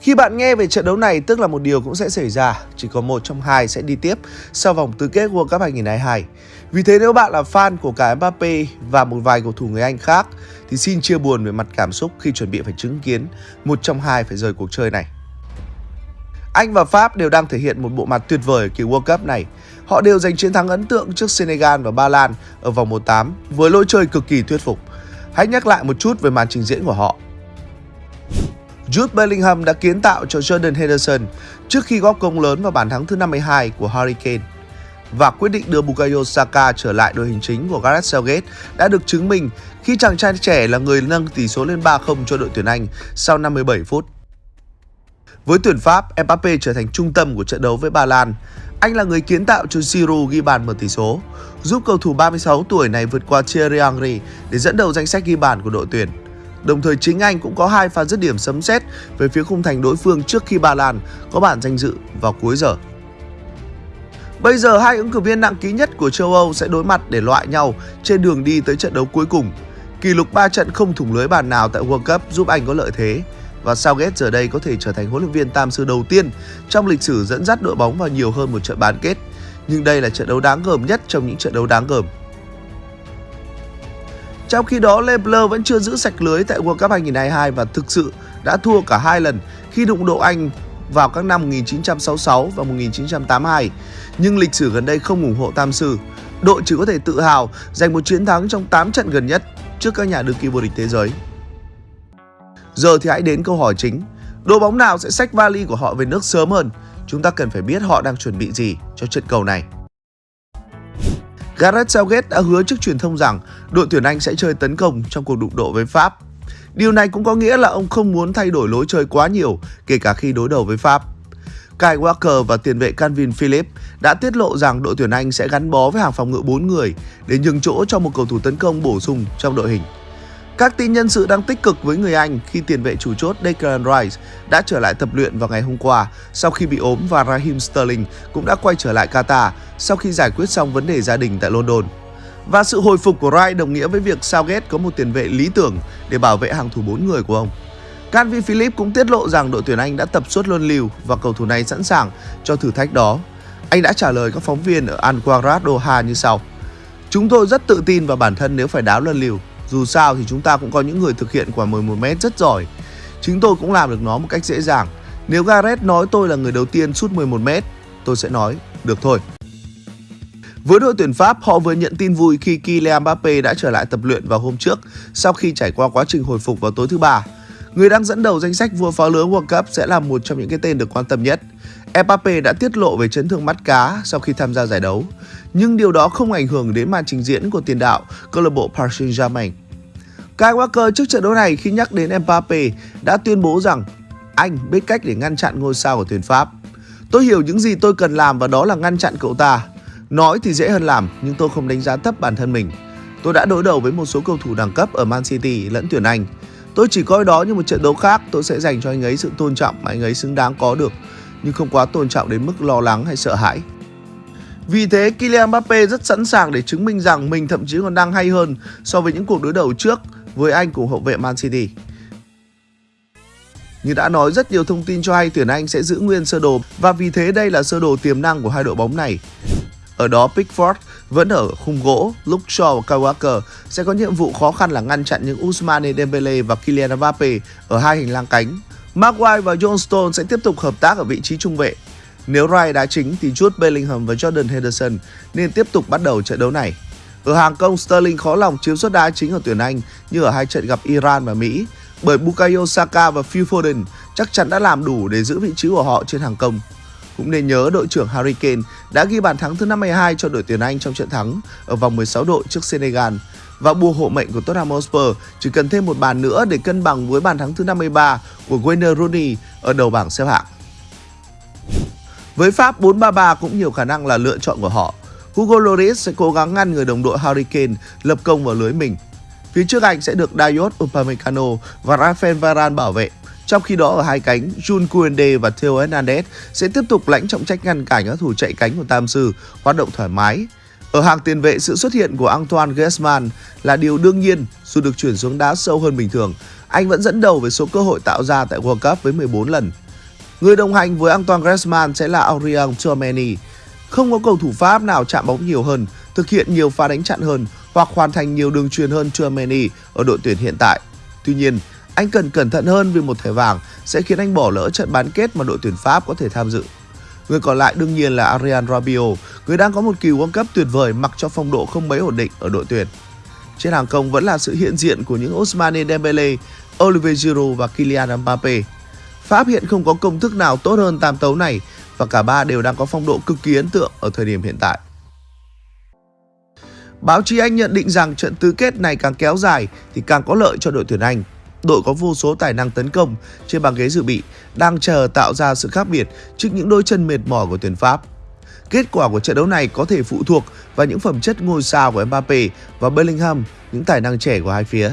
Khi bạn nghe về trận đấu này tức là một điều cũng sẽ xảy ra, chỉ có một trong hai sẽ đi tiếp sau vòng tứ kết World Cup 2022. Vì thế nếu bạn là fan của cả Mbappe và một vài cầu thủ người Anh khác thì xin chia buồn về mặt cảm xúc khi chuẩn bị phải chứng kiến một trong hai phải rời cuộc chơi này. Anh và Pháp đều đang thể hiện một bộ mặt tuyệt vời ở kỳ World Cup này. Họ đều giành chiến thắng ấn tượng trước Senegal và Ba Lan ở vòng 1-8 với lối chơi cực kỳ thuyết phục. Hãy nhắc lại một chút về màn trình diễn của họ. Jude Bellingham đã kiến tạo cho Jordan Henderson trước khi góp công lớn vào bàn thắng thứ 52 của Harry Kane. Và quyết định đưa Bukayo Saka trở lại đội hình chính của Gareth Southgate đã được chứng minh khi chàng trai trẻ là người nâng tỷ số lên 3-0 cho đội tuyển Anh sau 57 phút. Với tuyển Pháp, Mbappe trở thành trung tâm của trận đấu với Ba Lan. Anh là người kiến tạo cho Giroud ghi bàn mở tỷ số, giúp cầu thủ 36 tuổi này vượt qua Thierry Henry để dẫn đầu danh sách ghi bàn của đội tuyển. Đồng thời chính anh cũng có hai pha dứt điểm sấm sét về phía khung thành đối phương trước khi Ba Lan có bản danh dự vào cuối giờ. Bây giờ hai ứng cử viên nặng ký nhất của châu Âu sẽ đối mặt để loại nhau trên đường đi tới trận đấu cuối cùng. Kỷ lục 3 trận không thủng lưới bàn nào tại World Cup giúp Anh có lợi thế và Southgate giờ đây có thể trở thành huấn luyện viên tam sư đầu tiên trong lịch sử dẫn dắt đội bóng vào nhiều hơn một trận bán kết. Nhưng đây là trận đấu đáng gờm nhất trong những trận đấu đáng gờm. Trong khi đó, Lebler vẫn chưa giữ sạch lưới tại World Cup 2022 và thực sự đã thua cả hai lần khi đụng độ Anh vào các năm 1966 và 1982. Nhưng lịch sử gần đây không ủng hộ Tam Sư. Đội chỉ có thể tự hào giành một chiến thắng trong 8 trận gần nhất trước các nhà đương kim vô địch thế giới. Giờ thì hãy đến câu hỏi chính. Đội bóng nào sẽ xách vali của họ về nước sớm hơn? Chúng ta cần phải biết họ đang chuẩn bị gì cho trận cầu này. Gareth Southgate đã hứa trước truyền thông rằng đội tuyển Anh sẽ chơi tấn công trong cuộc đụng độ với Pháp. Điều này cũng có nghĩa là ông không muốn thay đổi lối chơi quá nhiều, kể cả khi đối đầu với Pháp. Kyle Walker và tiền vệ Calvin Phillips đã tiết lộ rằng đội tuyển Anh sẽ gắn bó với hàng phòng ngự 4 người để nhường chỗ cho một cầu thủ tấn công bổ sung trong đội hình. Các tin nhân sự đang tích cực với người Anh khi tiền vệ chủ chốt Declan Rice đã trở lại tập luyện vào ngày hôm qua, sau khi bị ốm và Raheem Sterling cũng đã quay trở lại Qatar sau khi giải quyết xong vấn đề gia đình tại London. Và sự hồi phục của Rice đồng nghĩa với việc Southgate có một tiền vệ lý tưởng để bảo vệ hàng thủ 4 người của ông. Calvin Phillips cũng tiết lộ rằng đội tuyển Anh đã tập suốt luân lưu và cầu thủ này sẵn sàng cho thử thách đó. Anh đã trả lời các phóng viên ở Al Quadrat Doha như sau. Chúng tôi rất tự tin vào bản thân nếu phải đá luân lưu. Dù sao thì chúng ta cũng có những người thực hiện quả 11m rất giỏi. Chính tôi cũng làm được nó một cách dễ dàng. Nếu Gareth nói tôi là người đầu tiên sút 11m, tôi sẽ nói, được thôi. Với đội tuyển Pháp, họ vừa nhận tin vui khi Kylian Mbappe đã trở lại tập luyện vào hôm trước sau khi trải qua quá trình hồi phục vào tối thứ ba. Người đang dẫn đầu danh sách vua phá lưới World Cup sẽ là một trong những cái tên được quan tâm nhất. Mbappe đã tiết lộ về chấn thương mắt cá sau khi tham gia giải đấu, nhưng điều đó không ảnh hưởng đến màn trình diễn của tiền đạo câu lạc bộ Paris Saint-Germain. Kyle Walker trước trận đấu này khi nhắc đến Mbappe đã tuyên bố rằng anh biết cách để ngăn chặn ngôi sao của tuyển Pháp. Tôi hiểu những gì tôi cần làm và đó là ngăn chặn cậu ta. Nói thì dễ hơn làm nhưng tôi không đánh giá thấp bản thân mình. Tôi đã đối đầu với một số cầu thủ đẳng cấp ở Man City lẫn tuyển Anh. Tôi chỉ coi đó như một trận đấu khác, tôi sẽ dành cho anh ấy sự tôn trọng mà anh ấy xứng đáng có được, nhưng không quá tôn trọng đến mức lo lắng hay sợ hãi. Vì thế, Kylian Mbappe rất sẵn sàng để chứng minh rằng mình thậm chí còn đang hay hơn so với những cuộc đối đầu trước với anh cùng hậu vệ Man City. Như đã nói rất nhiều thông tin cho hay tuyển Anh sẽ giữ nguyên sơ đồ và vì thế đây là sơ đồ tiềm năng của hai đội bóng này. Ở đó Pickford vẫn ở khung gỗ, Luke Shaw và Kyle Walker sẽ có nhiệm vụ khó khăn là ngăn chặn những Ousmane Dembele và Kylian Mbappe ở hai hành lang cánh. Maguire và John Stone sẽ tiếp tục hợp tác ở vị trí trung vệ. Nếu Wright đá chính thì Jude Bellingham và Jordan Henderson nên tiếp tục bắt đầu trận đấu này. Ở hàng công, Sterling khó lòng chiếm suất đá chính ở tuyển Anh như ở hai trận gặp Iran và Mỹ, bởi Bukayo Saka và Phil Foden chắc chắn đã làm đủ để giữ vị trí của họ trên hàng công. Cũng nên nhớ đội trưởng Harry Kane đã ghi bàn thắng thứ 52 cho đội tuyển Anh trong trận thắng ở vòng 16 đội trước Senegal và bùa hộ mệnh của Tottenham Hotspur chỉ cần thêm một bàn nữa để cân bằng với bàn thắng thứ 53 của Wayne Rooney ở đầu bảng xếp hạng. Với Pháp, 4-3-3 cũng nhiều khả năng là lựa chọn của họ. Hugo Lloris sẽ cố gắng ngăn người đồng đội Harry Kane lập công vào lưới mình. Phía trước anh sẽ được Dayot Upamecano và Rafael Varane bảo vệ. Trong khi đó ở hai cánh, Jun Kuende và Theo Hernandez sẽ tiếp tục lãnh trọng trách ngăn cản các thủ chạy cánh của Tam Sư hoạt động thoải mái. Ở hàng tiền vệ, sự xuất hiện của Antoine Griezmann là điều đương nhiên dù được chuyển xuống đá sâu hơn bình thường. Anh vẫn dẫn đầu với số cơ hội tạo ra tại World Cup với 14 lần. Người đồng hành với Antoine Griezmann sẽ là Aurélien Tchouameni. Không có cầu thủ Pháp nào chạm bóng nhiều hơn, thực hiện nhiều pha đánh chặn hơn hoặc hoàn thành nhiều đường truyền hơn Tchouameni ở đội tuyển hiện tại. Tuy nhiên, anh cần cẩn thận hơn vì một thẻ vàng sẽ khiến anh bỏ lỡ trận bán kết mà đội tuyển Pháp có thể tham dự. Người còn lại đương nhiên là Arian Rabiot, người đang có một kỳ World Cup tuyệt vời mặc cho phong độ không mấy ổn định ở đội tuyển. Trên hàng công vẫn là sự hiện diện của những Ousmane Dembele, Olivier Giroud và Kylian Mbappe. Pháp hiện không có công thức nào tốt hơn tam tấu này và cả ba đều đang có phong độ cực kỳ ấn tượng ở thời điểm hiện tại. Báo chí Anh nhận định rằng trận tứ kết này càng kéo dài thì càng có lợi cho đội tuyển Anh. Đội có vô số tài năng tấn công trên băng ghế dự bị đang chờ tạo ra sự khác biệt trước những đôi chân mệt mỏi của tuyển Pháp. Kết quả của trận đấu này có thể phụ thuộc vào những phẩm chất ngôi sao của Mbappe và Bellingham, những tài năng trẻ của hai phía.